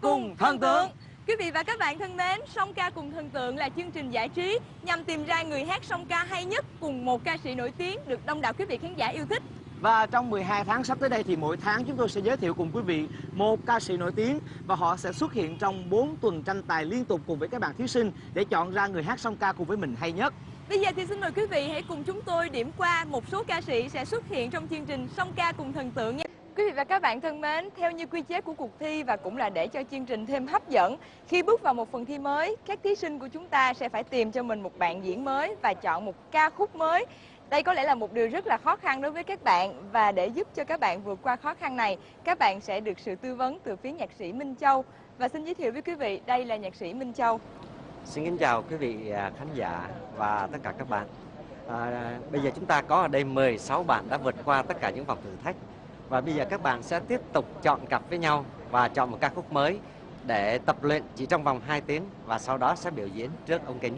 Cùng thần tượng Quý vị và các bạn thân mến, Song ca cùng thần tượng là chương trình giải trí nhằm tìm ra người hát song ca hay nhất cùng một ca sĩ nổi tiếng được đông đảo quý vị khán giả yêu thích. Và trong 12 tháng sắp tới đây thì mỗi tháng chúng tôi sẽ giới thiệu cùng quý vị một ca sĩ nổi tiếng và họ sẽ xuất hiện trong 4 tuần tranh tài liên tục cùng với các bạn thí sinh để chọn ra người hát song ca cùng với mình hay nhất. Bây giờ thì xin mời quý vị hãy cùng chúng tôi điểm qua một số ca sĩ sẽ xuất hiện trong chương trình Song ca cùng thần tượng nhé. Quý vị và các bạn thân mến, theo như quy chế của cuộc thi và cũng là để cho chương trình thêm hấp dẫn, khi bước vào một phần thi mới, các thí sinh của chúng ta sẽ phải tìm cho mình một bạn diễn mới và chọn một ca khúc mới. Đây có lẽ là một điều rất là khó khăn đối với các bạn và để giúp cho các bạn vượt qua khó khăn này, các bạn sẽ được sự tư vấn từ phía nhạc sĩ Minh Châu. Và xin giới thiệu với quý vị, đây là nhạc sĩ Minh Châu. Xin kính chào quý vị à, khán giả và tất cả các bạn. À, bây giờ chúng ta có ở đây 16 bạn đã vượt qua tất cả những vòng thử thách và bây giờ các bạn sẽ tiếp tục chọn cặp với nhau và chọn một ca khúc mới để tập luyện chỉ trong vòng 2 tiếng và sau đó sẽ biểu diễn trước ống kính.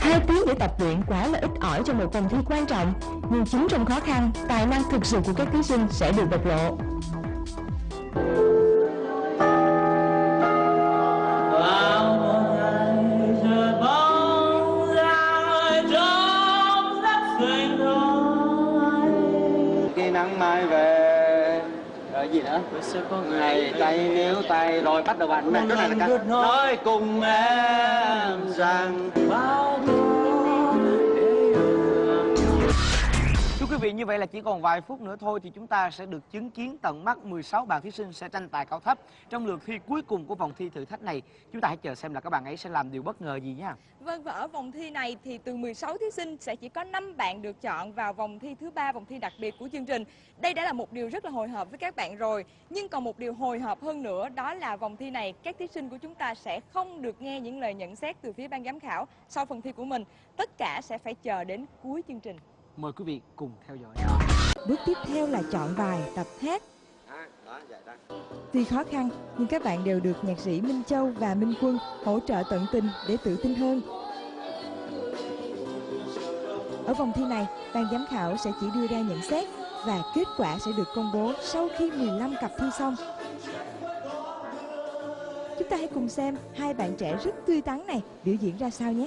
Hai tiếng để tập luyện quá là ít ỏi trong một vòng thi quan trọng, nhưng chính trong khó khăn, tài năng thực sự của các thí sinh sẽ được bộc lộ. Gì nữa ngày tay níu tay rồi bắt đầu bạn. Cái này là ca nói cùng em rằng bao Thưa vị, như vậy là chỉ còn vài phút nữa thôi thì chúng ta sẽ được chứng kiến tận mắt 16 bạn thí sinh sẽ tranh tài cao thấp trong lượt thi cuối cùng của vòng thi thử thách này. Chúng ta hãy chờ xem là các bạn ấy sẽ làm điều bất ngờ gì nha. Vâng và ở vòng thi này thì từ 16 thí sinh sẽ chỉ có 5 bạn được chọn vào vòng thi thứ ba, vòng thi đặc biệt của chương trình. Đây đã là một điều rất là hồi hộp với các bạn rồi. Nhưng còn một điều hồi hộp hơn nữa đó là vòng thi này các thí sinh của chúng ta sẽ không được nghe những lời nhận xét từ phía ban giám khảo sau phần thi của mình. Tất cả sẽ phải chờ đến cuối chương trình. Mời quý vị cùng theo dõi. Bước tiếp theo là chọn bài tập hát. Tuy khó khăn, nhưng các bạn đều được nhạc sĩ Minh Châu và Minh Quân hỗ trợ tận tình để tự tin hơn. Ở vòng thi này, ban giám khảo sẽ chỉ đưa ra nhận xét và kết quả sẽ được công bố sau khi 15 cặp thi xong. Chúng ta hãy cùng xem hai bạn trẻ rất tươi tắn này biểu diễn ra sao nhé.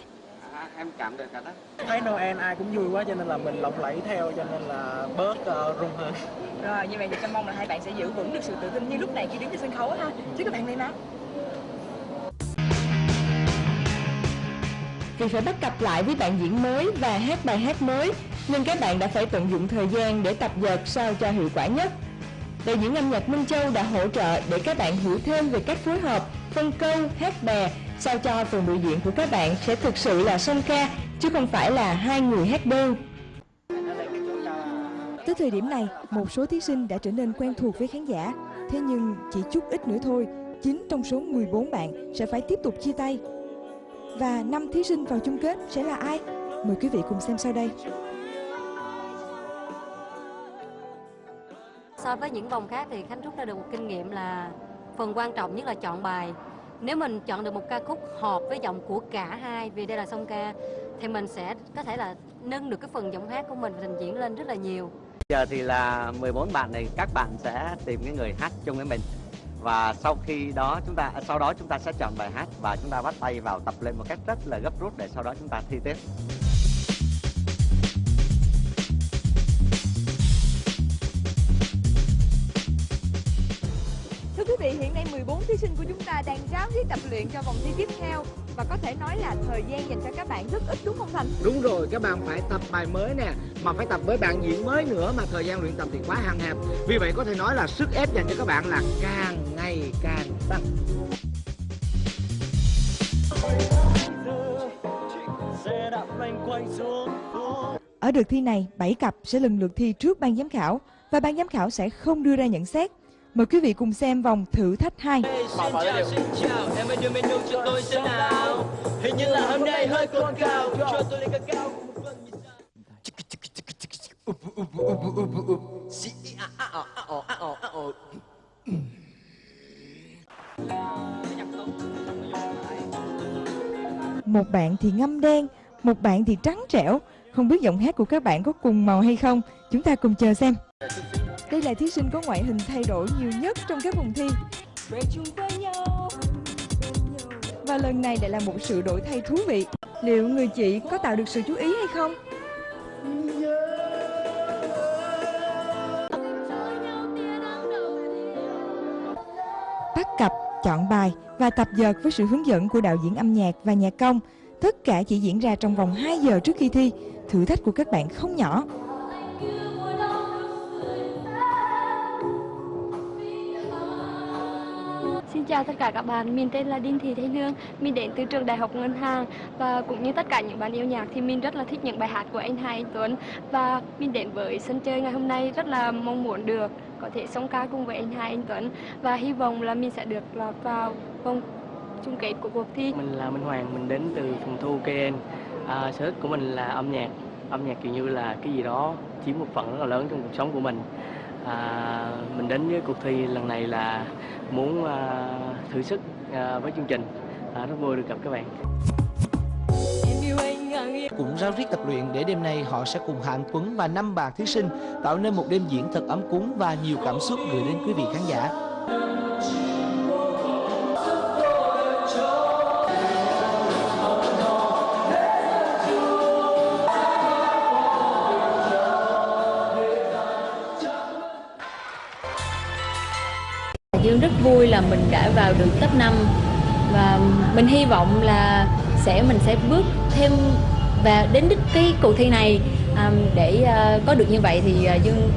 Em cảm được cả đó. thấy Noel ai cũng vui quá cho nên là mình lộng lẫy theo cho nên là bớt uh, rung hơn Rồi như vậy thì Trâm mong là hai bạn sẽ giữ vững được sự tự tin như lúc này khi đứng trên sân khấu ha. Chứ các bạn này nào. Vì phải bắt cặp lại với bạn diễn mới và hát bài hát mới, nên các bạn đã phải tận dụng thời gian để tập dượt sao cho hiệu quả nhất. Đạo diễn âm nhạc Minh Châu đã hỗ trợ để các bạn hiểu thêm về cách phối hợp, phân câu, hát bè, sao cho phần biểu diễn của các bạn sẽ thực sự là song ca, chứ không phải là hai người hát đơn. Tới thời điểm này, một số thí sinh đã trở nên quen thuộc với khán giả. Thế nhưng chỉ chút ít nữa thôi, 9 trong số 14 bạn sẽ phải tiếp tục chia tay. Và năm thí sinh vào chung kết sẽ là ai? Mời quý vị cùng xem sau đây. So với những vòng khác thì Khánh rút ra được một kinh nghiệm là phần quan trọng nhất là chọn bài. Nếu mình chọn được một ca khúc hợp với giọng của cả hai vì đây là song ca, thì mình sẽ có thể là nâng được cái phần giọng hát của mình và trình diễn lên rất là nhiều. Giờ thì là 14 bạn này, các bạn sẽ tìm cái người hát chung với mình và sau khi đó chúng ta à, sau đó chúng ta sẽ chọn bài hát và chúng ta bắt tay vào tập luyện một cách rất là gấp rút để sau đó chúng ta thi tiếp. Thí sinh của chúng ta đang ráo riết tập luyện cho vòng thi tiếp theo và có thể nói là thời gian dành cho các bạn rất ít đúng không Thành? Đúng rồi, các bạn phải tập bài mới nè Mà phải tập với bạn diễn mới nữa Mà thời gian luyện tập thì quá hạn hẹp Vì vậy có thể nói là sức ép dành cho các bạn là càng ngày càng tăng Ở đợt thi này, 7 cặp sẽ lần lượt thi trước ban giám khảo và ban giám khảo sẽ không đưa ra nhận xét. Mời quý vị cùng xem vòng thử thách 2. Xin chào, xin chào, em ơi đưa menu cho tôi xem nào. Hình như là hôm nay hơi cồn cào, cho tôi lên cao cùng Một bạn thì ngâm đen, một bạn thì trắng trẻo. Không biết giọng hát của các bạn có cùng màu hay không? Chúng ta cùng chờ xem. Đây là thí sinh có ngoại hình thay đổi nhiều nhất trong các vòng thi. Và lần này lại là một sự đổi thay thú vị. Liệu người chị có tạo được sự chú ý hay không? Bắt cặp, chọn bài và tập dượt với sự hướng dẫn của đạo diễn âm nhạc và nhạc công. Tất cả chỉ diễn ra trong vòng 2 giờ trước khi thi. Thử thách của các bạn không nhỏ. Chào tất cả các bạn, mình tên là Đinh Thị Thế Lương, mình đến từ trường Đại học Ngân hàng và cũng như tất cả những bạn yêu nhạc thì mình rất là thích những bài hát của anh Hai Anh Tuấn và mình đến với sân chơi ngày hôm nay rất là mong muốn được có thể song ca cùng với anh Hai Anh Tuấn và hy vọng là mình sẽ được lọt vào vòng chung kết của cuộc thi. Mình là Minh Hoàng, mình đến từ phòng thu KN. À, sở thích của mình là âm nhạc. Âm nhạc kiểu như là cái gì đó chiếm một phần rất là lớn trong cuộc sống của mình. À, mình đến với cuộc thi lần này là muốn à, thử sức à, với chương trình. À, rất vui được gặp các bạn. cũng ráo riết tập luyện để đêm nay họ sẽ cùng Hạ Anh Tuấn và năm bạn thí sinh tạo nên một đêm diễn thật ấm cúng và nhiều cảm xúc gửi đến quý vị khán giả. Dương rất vui là mình đã vào được top 5 và mình hy vọng là sẽ mình sẽ bước thêm và đến đích cái cuộc thi này à, để à, có được như vậy thì à, Dương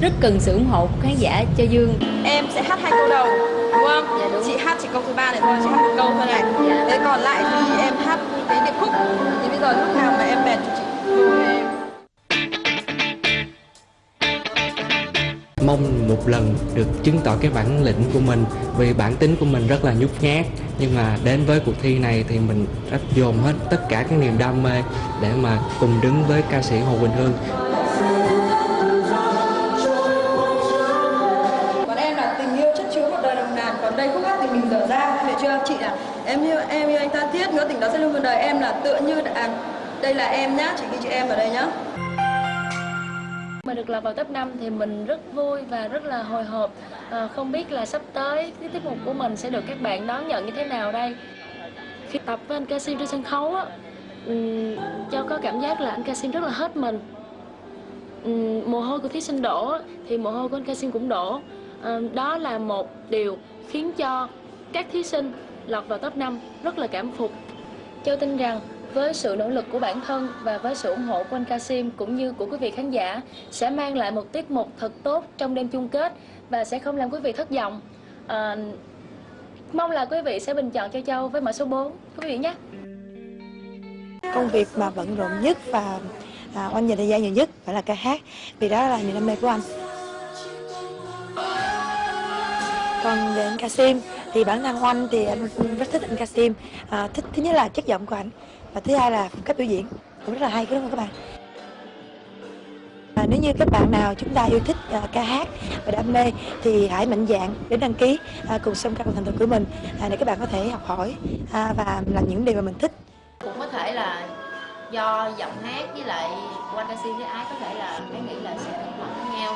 rất cần sự ủng hộ của khán giả cho Dương. Em sẽ hát hai câu đầu, đúng không? Dạ, đúng. Chị hát chỉ câu thứ ba này thôi, chị hát một câu thôi này. Dạ. Thế còn lại thì em hát cái điệp khúc. Thì bây giờ lúc nào mà mong một lần được chứng tỏ cái bản lĩnh của mình vì bản tính của mình rất là nhút nhát. Nhưng mà đến với cuộc thi này thì mình đã dồn hết tất cả cái niềm đam mê để mà cùng đứng với ca sĩ Hồ Quỳnh Hương. Còn em là tình yêu chất chứa một đời đồng nàn Còn đây khúc hát thì mình dở ra. Hiểu chưa chị à Em yêu em yêu anh ta thiết. Ngỡ tình đó sẽ luôn một đời. Em là tựa như à, Đây là em nhá. Chị ghi chị em vào đây nhá. Mà được lọt vào top 5 thì mình rất vui và rất là hồi hộp. À, Không biết là sắp tới cái tiết mục của mình sẽ được các bạn đón nhận như thế nào đây? Khi tập với anh Casim trên sân khấu á um, Châu có cảm giác là anh Casim rất là hết mình. Um, Mồ hôi của thí sinh đổ thì mồ hôi của anh Casim cũng đổ. À, Đó là một điều khiến cho các thí sinh lọt vào top 5 rất là cảm phục. Châu tin rằng với sự nỗ lực của bản thân và với sự ủng hộ của anh Kasim cũng như của quý vị khán giả sẽ mang lại một tiết mục thật tốt trong đêm chung kết và sẽ không làm quý vị thất vọng. À, mong là quý vị sẽ bình chọn cho Châu với mã số 4 quý vị nhé. công việc mà bận rộn nhất và à, oanh dành thời gian nhiều nhất phải là ca hát vì đó là niềm đam mê của anh còn về anh Kasim thì bản thân oanh thì anh rất thích anh Kasim à, thích thứ nhất là chất giọng của anh và thứ hai là phong cách biểu diễn. Cũng rất là hay đúng không các bạn? À, nếu như các bạn nào chúng ta yêu thích uh, ca hát và đam mê thì hãy mạnh dạn đến đăng ký uh, cùng xem ca cùng thành tựu của mình uh, để các bạn có thể học hỏi uh, và làm những điều mà mình thích. Cũng có thể là do giọng hát với lại qua ca sĩ với Ái có thể là cái nghĩ là sẽ bằng nhau.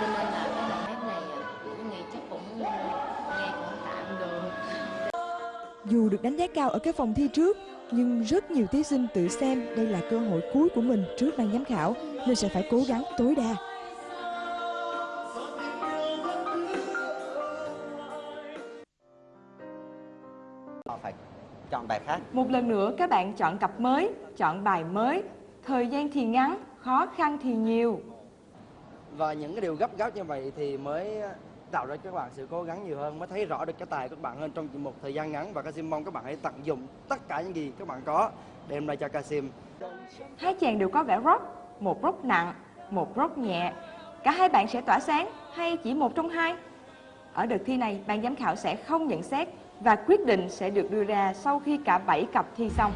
Cho nên là Dù được đánh giá cao ở các phòng thi trước, nhưng rất nhiều thí sinh tự xem đây là cơ hội cuối của mình trước ban giám khảo nên sẽ phải cố gắng tối đa. Họ phải chọn bài khác. Một lần nữa các bạn chọn cặp mới, chọn bài mới, thời gian thì ngắn, khó khăn thì nhiều. Và những cái điều gấp gáp như vậy thì mới tạo ra cho các bạn sự cố gắng nhiều hơn mới thấy rõ được cái tài của các bạn hơn trong một thời gian ngắn và Kasim mong các bạn hãy tận dụng tất cả những gì các bạn có đem lại cho Kasim. Hai chàng đều có vẻ rock, một rock nặng, một rock nhẹ. Cả hai bạn sẽ tỏa sáng hay chỉ một trong hai? Ở đợt thi này, ban giám khảo sẽ không nhận xét và quyết định sẽ được đưa ra sau khi cả 7 cặp thi xong.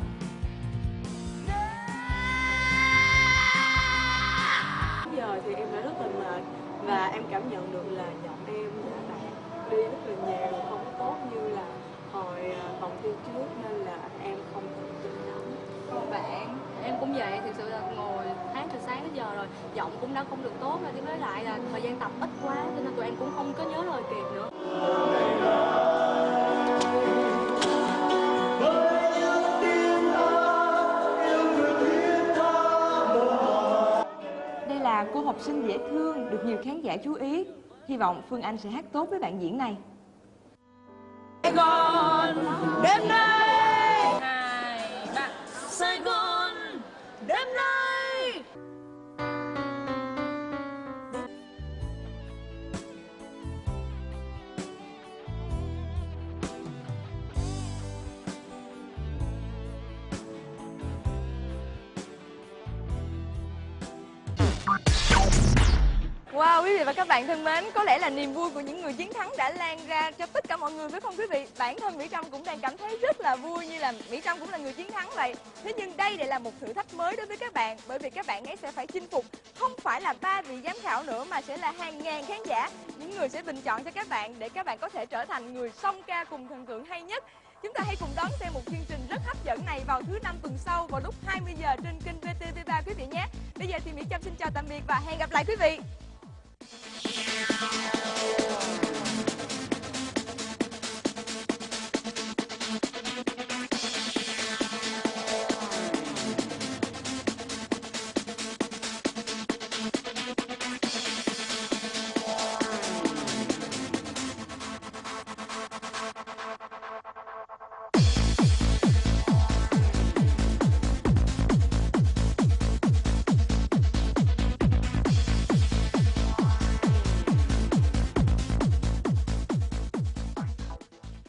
Thi trước nên là em không tự tin lắm Còn bạn, em cũng vậy, thực sự là ngồi hát từ sáng đến giờ rồi, giọng cũng đã không được tốt rồi, với lại là thời gian tập ít quá, cho nên tụi em cũng không có nhớ lời kịp nữa. Đây là cô học sinh dễ thương, được nhiều khán giả chú ý. Hy vọng Phương Anh sẽ hát tốt với bạn diễn này. Good night. Uh, Wow, quý vị và các bạn thân mến, có lẽ là niềm vui của những người chiến thắng đã lan ra cho tất cả mọi người phải không quý vị? Bản thân Mỹ Trâm cũng đang cảm thấy rất là vui như là Mỹ Trâm cũng là người chiến thắng vậy. Thế nhưng đây lại là một thử thách mới đối với các bạn bởi vì các bạn ấy sẽ phải chinh phục không phải là ba vị giám khảo nữa mà sẽ là hàng ngàn khán giả, những người sẽ bình chọn cho các bạn để các bạn có thể trở thành người song ca cùng thần tượng hay nhất. Chúng ta hãy cùng đón xem một chương trình rất hấp dẫn này vào thứ năm tuần sau vào lúc 20 giờ trên kênh VTV3 quý vị nhé. Bây giờ thì Mỹ Trâm xin chào tạm biệt và hẹn gặp lại quý vị.